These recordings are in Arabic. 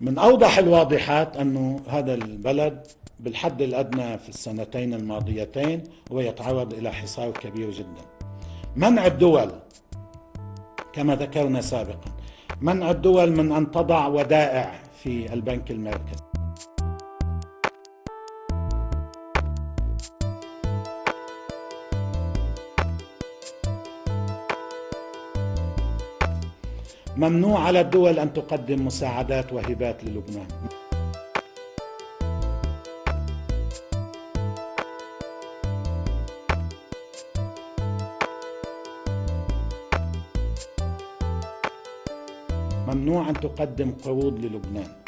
من أوضح الواضحات أنه هذا البلد بالحد الأدنى في السنتين الماضيتين هو يتعرض إلى حصار كبير جدا. منع الدول كما ذكرنا سابقا منع الدول من أن تضع ودائع في البنك المركزي. ممنوع على الدول أن تقدم مساعدات وهبات للبنان. ممنوع أن تقدم قروض للبنان.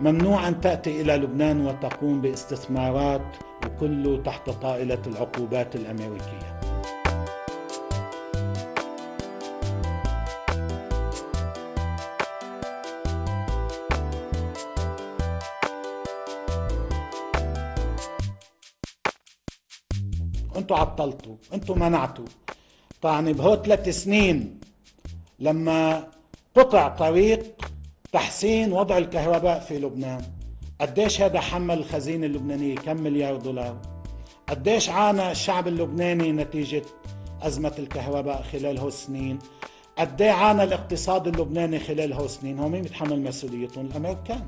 ممنوع أن تأتي إلى لبنان وتقوم باستثمارات وكله تحت طائلة العقوبات الأمريكية. أنتوا عطلتوا أنتوا منعتوا. طبعا بهو ثلاث سنين لما قطع طريق تحسين وضع الكهرباء في لبنان. قديش هذا حمل الخزينة اللبنانية كم مليار دولار؟ قديش عانى الشعب اللبناني نتيجة أزمة الكهرباء خلال هو السنين؟ قد عانى الاقتصاد اللبناني خلال هو السنين؟ هو مين بيتحمل مسؤوليتهم الأمريكان.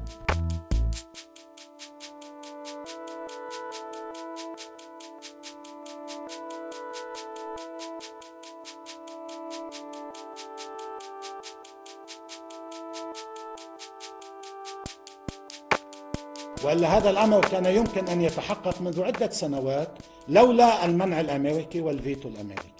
والا هذا الأمر كان يمكن أن يتحقق منذ عدة سنوات لولا المنع الأمريكي والفيتو الأمريكي.